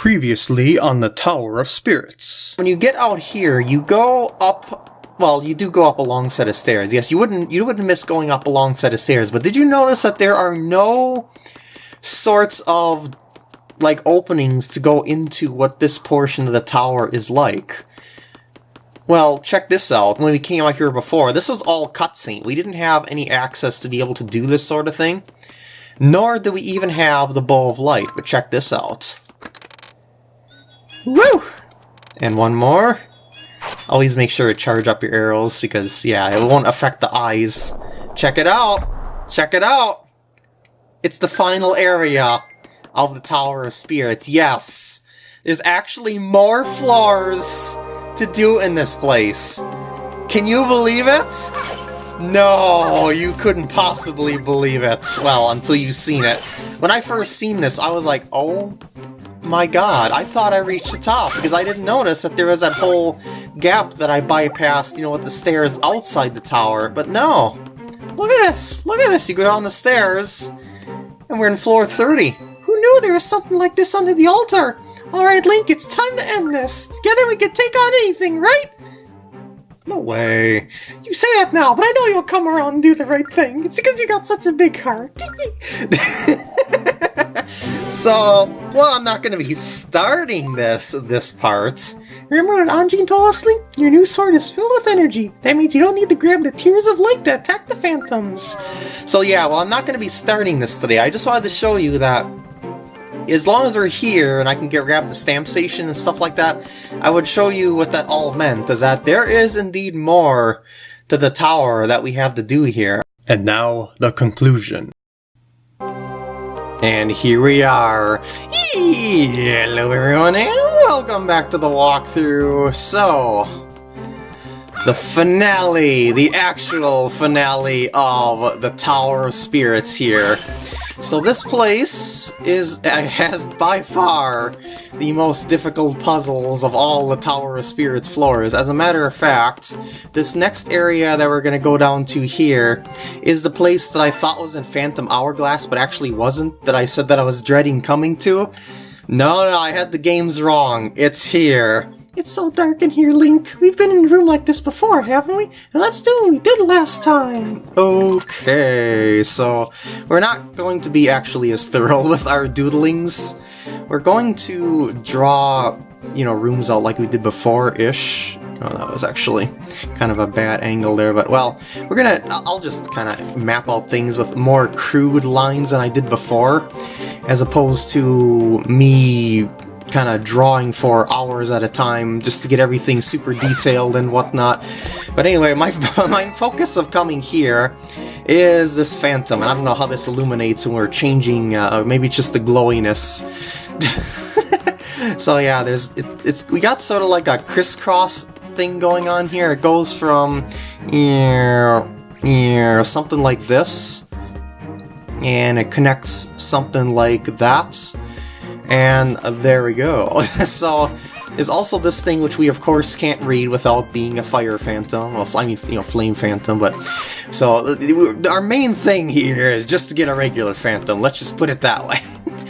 Previously on the Tower of Spirits. When you get out here, you go up. Well, you do go up a long set of stairs. Yes, you wouldn't you wouldn't miss going up a long set of stairs. But did you notice that there are no sorts of like openings to go into what this portion of the tower is like? Well, check this out. When we came out here before, this was all cutscene. We didn't have any access to be able to do this sort of thing. Nor do we even have the Bow of Light, but check this out. Woo! And one more. Always make sure to charge up your arrows because, yeah, it won't affect the eyes. Check it out! Check it out! It's the final area of the Tower of Spirits. Yes! There's actually more floors to do in this place. Can you believe it? No, you couldn't possibly believe it. Well, until you've seen it. When I first seen this, I was like, oh my god, I thought I reached the top because I didn't notice that there was that whole gap that I bypassed, you know, with the stairs outside the tower. But no. Look at this. Look at this. You go down the stairs and we're in floor 30. Who knew there was something like this under the altar? Alright, Link, it's time to end this. Together we can take on anything, right? No way. You say that now, but I know you'll come around and do the right thing. It's because you got such a big heart. so, well, I'm not going to be starting this this part. Remember what Anjean told us, Link? Your new sword is filled with energy. That means you don't need to grab the Tears of Light to attack the Phantoms. So yeah, well, I'm not going to be starting this today. I just wanted to show you that as long as we're here and I can get grab the stamp station and stuff like that, I would show you what that all meant, is that there is indeed more to the tower that we have to do here. And now, the conclusion. And here we are. Hello everyone and welcome back to the walkthrough. So, the finale, the actual finale of the Tower of Spirits here. So this place is has by far the most difficult puzzles of all the Tower of Spirits floors. As a matter of fact, this next area that we're going to go down to here is the place that I thought was in Phantom Hourglass, but actually wasn't, that I said that I was dreading coming to. No, no, I had the games wrong. It's here. It's so dark in here, Link. We've been in a room like this before, haven't we? And let's do what we did last time. Okay, so we're not going to be actually as thorough with our doodlings. We're going to draw, you know, rooms out like we did before-ish. Oh, that was actually kind of a bad angle there, but well, we're gonna, I'll just kind of map out things with more crude lines than I did before, as opposed to me kind of drawing for hours at a time just to get everything super detailed and whatnot. But anyway, my, my focus of coming here is this phantom, and I don't know how this illuminates when we're changing, uh, maybe it's just the glowiness. so yeah, there's it, it's we got sort of like a crisscross thing going on here. It goes from yeah, yeah, something like this, and it connects something like that and there we go. so, there's also this thing which we of course can't read without being a fire phantom, well, I mean, you know, flame phantom, but... So, our main thing here is just to get a regular phantom, let's just put it that way.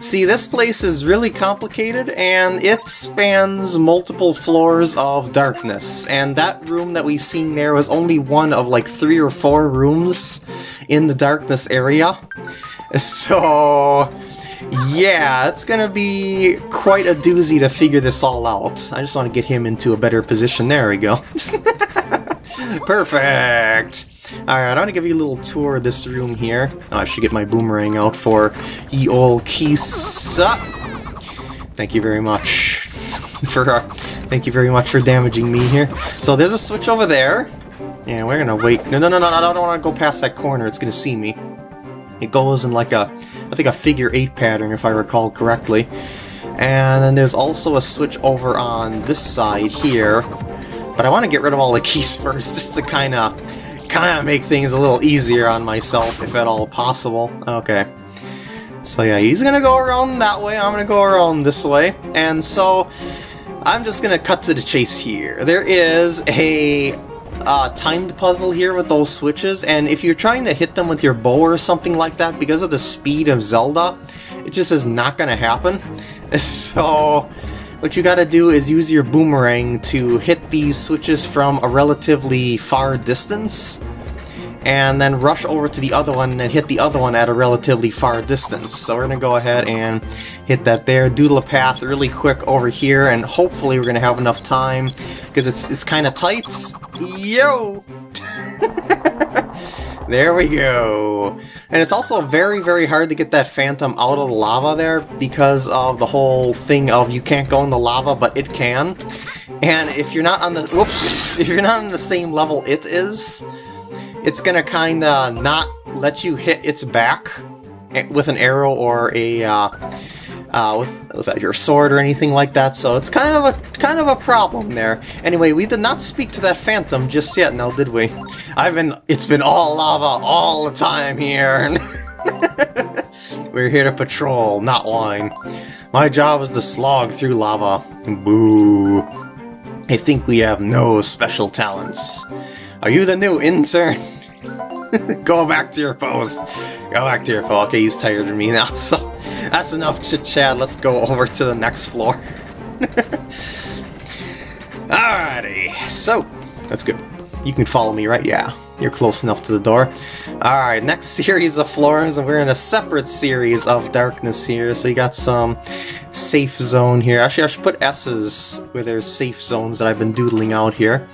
See, this place is really complicated, and it spans multiple floors of darkness, and that room that we've seen there was only one of like three or four rooms in the darkness area. So, yeah, it's gonna be quite a doozy to figure this all out. I just want to get him into a better position. There we go. Perfect! Alright, I want to give you a little tour of this room here. Oh, I should get my boomerang out for ye ol' Keese. Thank you very much for uh, thank you very much for damaging me here. So there's a switch over there. Yeah, we're gonna wait. No, no, no, no, I don't want to go past that corner. It's gonna see me. It goes in like a I think a figure 8 pattern if I recall correctly. And then there's also a switch over on this side here. But I want to get rid of all the keys first, just to kind of kind of make things a little easier on myself, if at all possible. Okay. So yeah, he's gonna go around that way, I'm gonna go around this way. And so, I'm just gonna cut to the chase here. There is a uh, timed puzzle here with those switches, and if you're trying to hit them with your bow or something like that, because of the speed of Zelda, it just is not going to happen. So, what you gotta do is use your boomerang to hit these switches from a relatively far distance, and then rush over to the other one and hit the other one at a relatively far distance. So we're gonna go ahead and hit that there, doodle a path really quick over here, and hopefully we're gonna have enough time, because it's, it's kind of tight. Yo! There we go. And it's also very, very hard to get that phantom out of the lava there because of the whole thing of you can't go in the lava, but it can. And if you're not on the whoops, if you're not on the same level it is, it's gonna kinda not let you hit its back with an arrow or a uh, uh, with, with your sword or anything like that, so it's kind of a kind of a problem there. Anyway, we did not speak to that phantom just yet, now did we? I've been it's been all lava all the time here. We're here to patrol, not whine. My job is to slog through lava. Boo. I think we have no special talents. Are you the new intern? Go back to your post. Go back to your post. Okay, he's tired of me now, so that's enough chit-chat, let's go over to the next floor. Alrighty, so, let's go. You can follow me, right? Yeah, you're close enough to the door. Alright, next series of floors, and we're in a separate series of darkness here, so you got some safe zone here. Actually, I should put S's where there's safe zones that I've been doodling out here.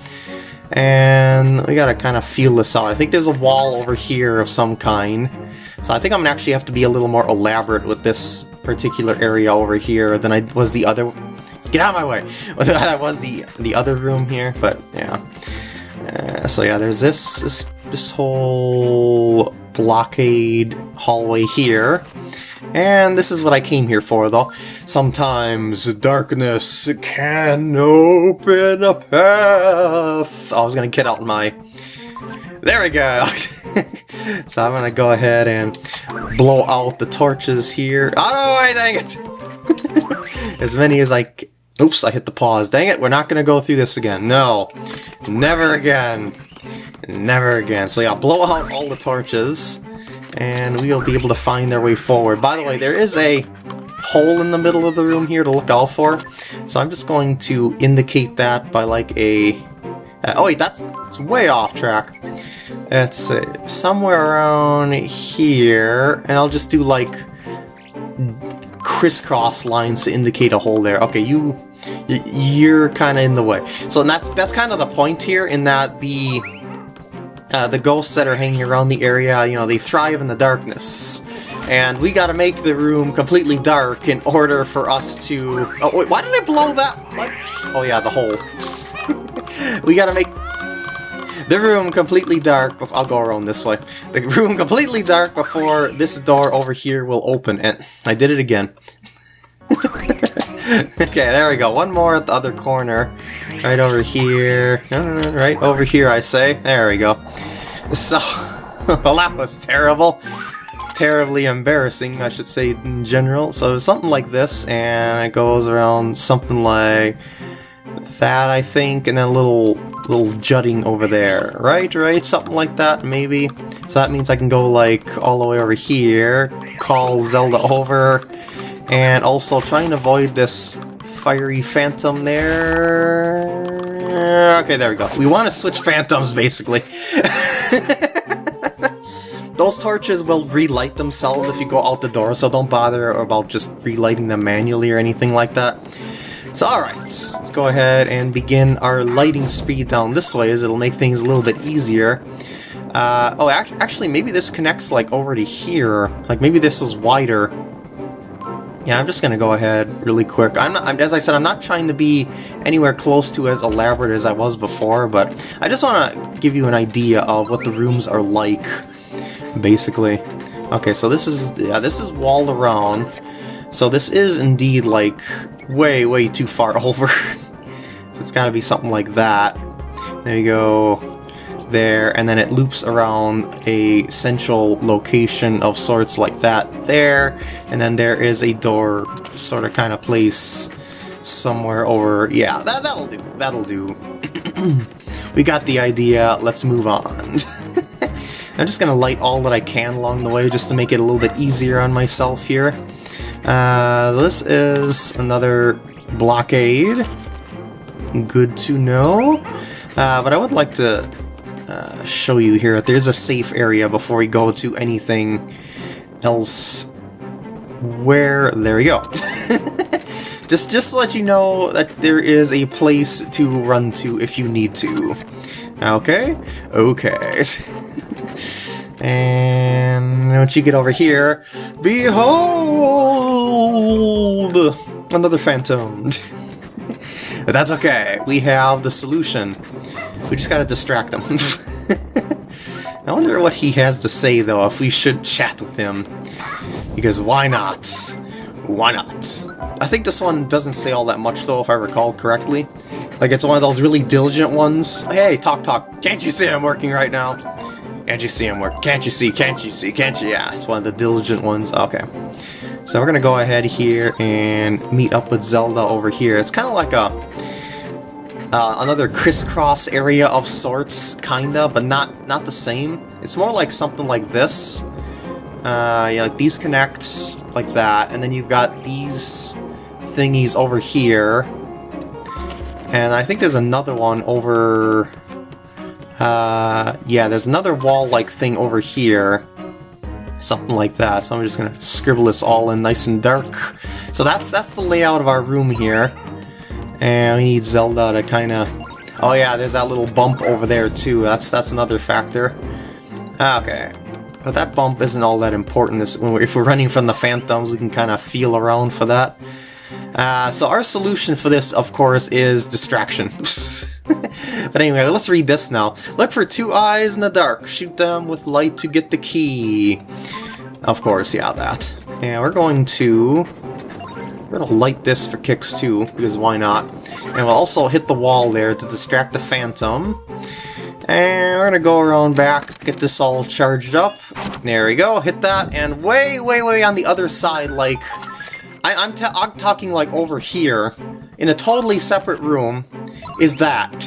And we gotta kind of feel this out. I think there's a wall over here of some kind. So I think I'm gonna actually have to be a little more elaborate with this particular area over here than I was the other... Get out of my way! that was the the other room here, but yeah. Uh, so yeah, there's this, this, this whole blockade hallway here. And this is what I came here for, though. Sometimes darkness can open a path. Oh, I was gonna get out my... There we go! so I'm gonna go ahead and blow out the torches here. Oh no, dang it! as many as I Oops, I hit the pause. Dang it, we're not gonna go through this again. No. Never again. Never again. So yeah, blow out all the torches, and we'll be able to find our way forward. By the way, there is a hole in the middle of the room here to look out for, so I'm just going to indicate that by like a... Uh, oh wait, that's way off track. It's uh, somewhere around here, and I'll just do like crisscross lines to indicate a hole there. Okay, you, you're kind of in the way. So that's that's kind of the point here, in that the uh, the ghosts that are hanging around the area, you know, they thrive in the darkness. And we gotta make the room completely dark in order for us to... Oh, wait, why did I blow that? What? Oh yeah, the hole. we gotta make the room completely dark. I'll go around this way. The room completely dark before this door over here will open. And I did it again. okay, there we go. One more at the other corner. Right over here. Right over here, I say. There we go. So, well, that was terrible. Terribly embarrassing, I should say, in general. So something like this, and it goes around something like that, I think, and then a little little jutting over there, right? Right? Something like that, maybe? So that means I can go, like, all the way over here, call Zelda over, and also try and avoid this fiery phantom there. Okay, there we go. We want to switch phantoms, basically. Those torches will relight themselves if you go out the door, so don't bother about just relighting them manually or anything like that. So alright, let's go ahead and begin our lighting speed down this way as it'll make things a little bit easier. Uh, oh, actually, maybe this connects like over to here. Like maybe this is wider. Yeah, I'm just gonna go ahead really quick. I'm not, as I said, I'm not trying to be anywhere close to as elaborate as I was before, but I just want to give you an idea of what the rooms are like, basically. Okay, so this is yeah, this is walled around. So this is indeed like way, way too far over. so it's got to be something like that. There you go. There, and then it loops around a central location of sorts like that there, and then there is a door sort of kind of place somewhere over... Yeah, that, that'll do. That'll do. we got the idea. Let's move on. I'm just to light all that I can along the way just to make it a little bit easier on myself here. Uh, this is another blockade. Good to know. Uh, but I would like to uh, show you here there's a safe area before we go to anything else. Where... There we go. just, just to let you know that there is a place to run to if you need to. Okay? Okay. and once you get over here, behold! Another phantom. that's okay. We have the solution. We just gotta distract him. I wonder what he has to say, though, if we should chat with him. Because why not? Why not? I think this one doesn't say all that much, though, if I recall correctly. Like, it's one of those really diligent ones. Hey, talk, talk. Can't you see I'm working right now? Can't you see I'm working? Can't you see? Can't you see? Can't you? Yeah, it's one of the diligent ones. Okay. So we're gonna go ahead here and meet up with Zelda over here. It's kind of like a uh, another crisscross area of sorts, kinda, but not not the same. It's more like something like this. Uh, yeah, like these connect like that, and then you've got these thingies over here. And I think there's another one over... Uh, yeah, there's another wall-like thing over here. Something like that. So I'm just gonna scribble this all in nice and dark. So that's that's the layout of our room here. And we need Zelda to kind of... Oh yeah, there's that little bump over there too. That's that's another factor. Okay. But that bump isn't all that important. If we're running from the Phantoms, we can kind of feel around for that. Uh, so our solution for this, of course, is distraction. but anyway, let's read this now. Look for two eyes in the dark. Shoot them with light to get the key. Of course, yeah, that. And we're going to... Going to light this for kicks too, because why not? And we'll also hit the wall there to distract the Phantom. And we're gonna go around back, get this all charged up. There we go, hit that, and way, way, way on the other side, like... I, I'm, I'm talking like over here, in a totally separate room, is that.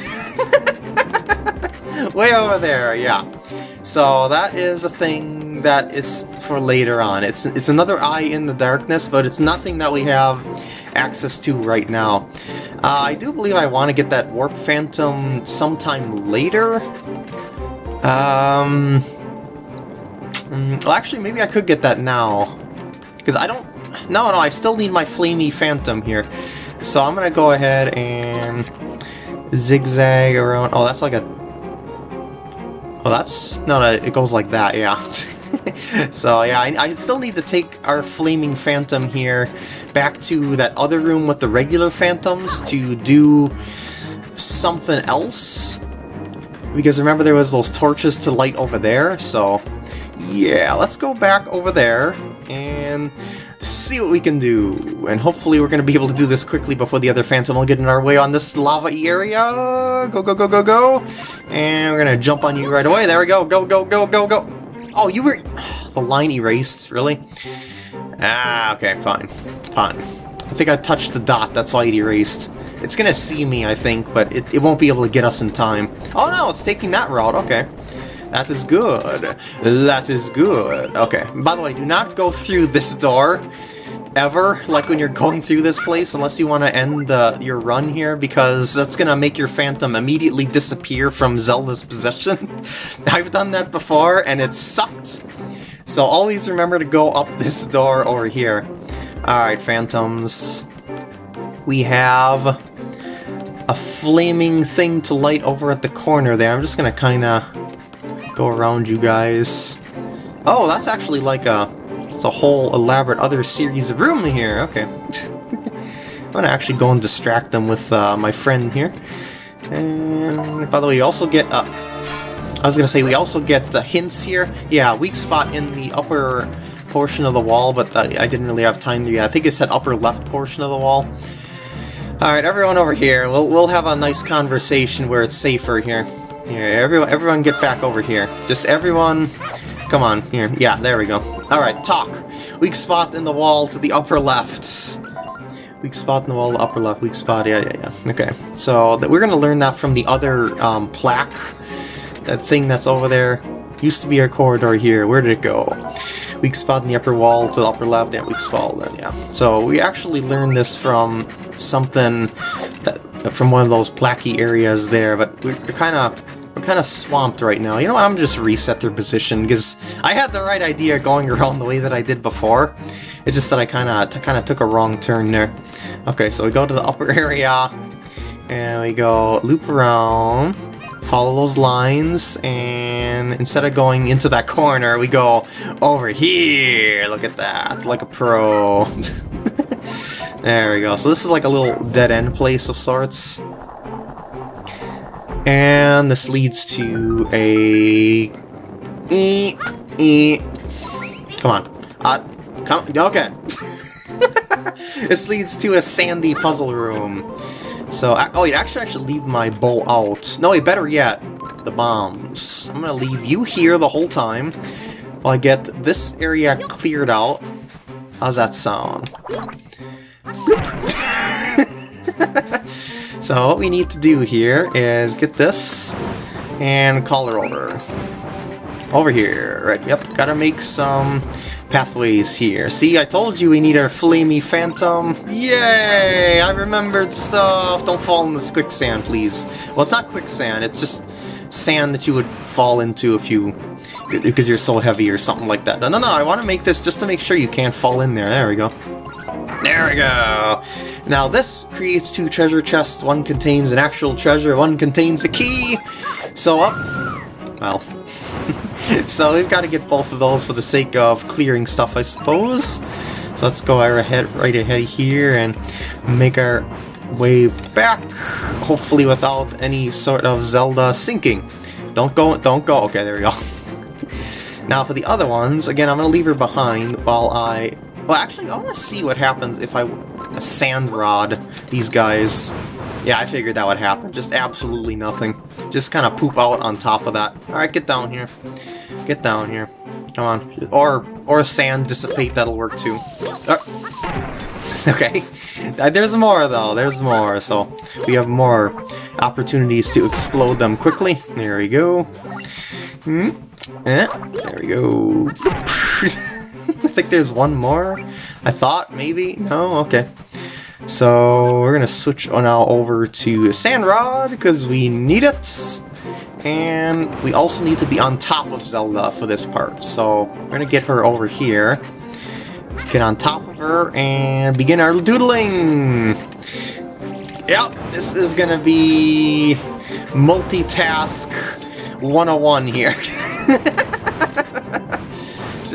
way over there, yeah. So that is a thing that is for later on. It's, it's another eye in the darkness, but it's nothing that we have access to right now. Uh, I do believe I want to get that Warp Phantom sometime later. Um, mm, well, actually, maybe I could get that now. Because I don't... No, no, I still need my Flamey Phantom here. So I'm going to go ahead and zigzag around... Oh, that's like a... Oh, that's... No, no, it goes like that, yeah. so yeah, I, I, still need to take our Flaming Phantom here back to that other room with the regular Phantoms to do something else. Because remember there was those torches to light over there, so yeah, let's go back over there and see what we can do. And hopefully we're going to be able to do this quickly before the other Phantom will get in our way on this lava area. Go, go, go, go, go. And we're going to jump on you right away. There we go. Go, go, go, go, go. Oh, you were... The line erased, really? Ah, okay, fine. Fine. I think I touched the dot, that's why it erased. It's gonna see me, I think, but it, it won't be able to get us in time. Oh no, it's taking that route, okay. That is good. That is good. Okay, by the way, do not go through this door ever, like when you're going through this place, unless you want to end uh, your run here, because that's going to make your Phantom immediately disappear from Zelda's possession. I've done that before, and it sucked. So always remember to go up this door over here. Alright, Phantoms. We have a flaming thing to light over at the corner there. I'm just going to kind of go around you guys. Oh, that's actually like a it's a whole elaborate other series of room here. Okay. I'm gonna actually go and distract them with uh, my friend here. And by the way, you also get... Uh, I was gonna say, we also get uh, hints here. Yeah, weak spot in the upper portion of the wall, but uh, I didn't really have time to... I think it said upper left portion of the wall. Alright, everyone over here. We'll, we'll have a nice conversation where it's safer here. Here, everyone, everyone get back over here. Just everyone Come on, here. Yeah, there we go. Alright, talk. Weak spot in the wall to the upper left. Weak spot in the wall, upper left, weak spot, yeah, yeah, yeah. Okay, so we're to learn that from the other um, plaque. That thing that's over there. Used to be our corridor here. Where did it go? weak spot in the upper wall to the upper left, and weak spot, then yeah. So we actually learned this from something that from one of those placky areas there, but we're kind of we're kind of swamped right now. You know what, I'm just reset their position, because I had the right idea going around the way that I did before. It's just that I kind of kind of took a wrong turn there. Okay, so we go to the upper area, and we go loop around, follow those lines, and instead of going into that corner, we go over here. Look at that, like a pro. there we go. So this is like a little dead-end place of sorts. And this leads to a... E e. Come on. Uh, come... Okay. this leads to a sandy puzzle room. So, oh wait, actually I should leave my bow out. No, wait, better yet, the bombs. I'm gonna leave you here the whole time while I get this area cleared out. How's that sound? so what we need to do here is get this and call her over. Over here, right, yep, gotta make some pathways here. See, I told you we need our flamey phantom. Yay! I remembered stuff! Don't fall in this quicksand, please. Well, it's not quicksand, it's just sand that you would fall into if you... because you're so heavy or something like that. No, no, no, I want to make this just to make sure you can't fall in there. There we go. There we go! Now this creates two treasure chests. One contains an actual treasure, one contains a key. So up... Well, so we've got to get both of those for the sake of clearing stuff, I suppose. So let's go ahead, right ahead here and make our way back, hopefully without any sort of Zelda sinking. Don't go, don't go. Okay, there we go. now for the other ones, again, I'm going to leave her behind while I... Well, actually, I want to see what happens if I a sand rod these guys. Yeah, I figured that would happen. Just absolutely nothing. Just kind of poop out on top of that. Alright, get down here. Get down here. Come on. Or or sand dissipate, that'll work too. Uh, okay. There's more though, there's more. So we have more opportunities to explode them quickly. There we go. Hmm. Eh, there we go. Think there's one more. I thought maybe. No, okay. So we're gonna switch on now over to Sand Rod because we need it. And we also need to be on top of Zelda for this part. So we're gonna get her over here. Get on top of her and begin our doodling! Yep, this is gonna be multitask 101 here.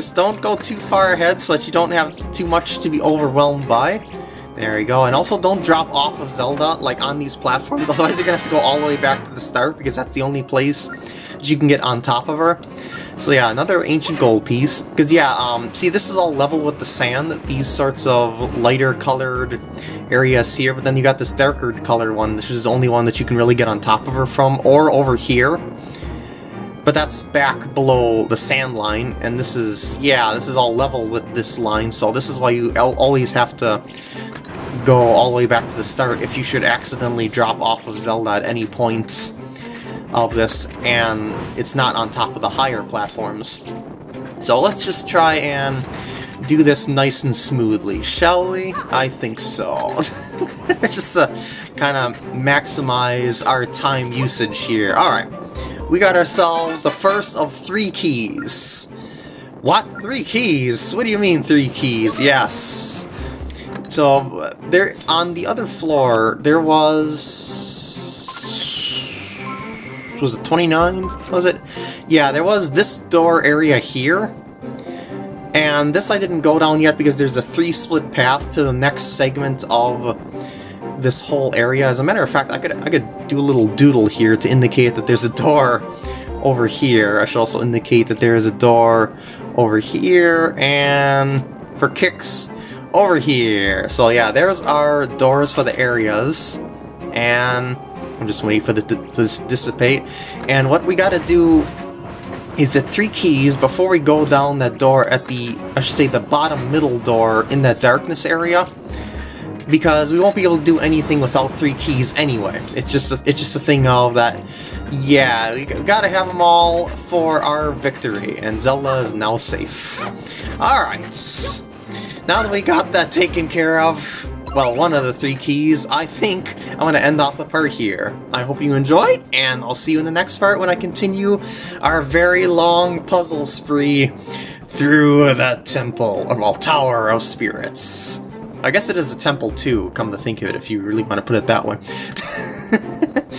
Just don't go too far ahead so that you don't have too much to be overwhelmed by. There we go, and also don't drop off of Zelda, like, on these platforms, otherwise you're gonna have to go all the way back to the start, because that's the only place that you can get on top of her. So yeah, another ancient gold piece, because yeah, um, see this is all level with the sand, these sorts of lighter colored areas here, but then you got this darker colored one, this is the only one that you can really get on top of her from, or over here. But that's back below the sand line, and this is, yeah, this is all level with this line, so this is why you always have to go all the way back to the start if you should accidentally drop off of Zelda at any point of this and it's not on top of the higher platforms. So let's just try and do this nice and smoothly, shall we? I think so. just to kind of maximize our time usage here. Alright, we got ourselves the first of three keys. What? Three keys? What do you mean three keys? Yes. So there on the other floor there was was it 29 was it yeah there was this door area here and this I didn't go down yet because there's a three split path to the next segment of this whole area as a matter of fact I could I could do a little doodle here to indicate that there's a door over here I should also indicate that there is a door over here and for kicks over here. So yeah, there's our doors for the areas, and I'm just waiting for the to dissipate. And what we gotta do is the three keys before we go down that door at the, I should say the bottom middle door in that darkness area, because we won't be able to do anything without three keys anyway. It's just a, it's just a thing of that, yeah, we gotta have them all for our victory, and Zelda is now safe. Alright, now that we got that taken care of, well, one of the three keys, I think I'm to end off the part here. I hope you enjoyed, and I'll see you in the next part when I continue our very long puzzle spree through the Temple, or well, Tower of Spirits. I guess it is a temple too, come to think of it, if you really want to put it that way.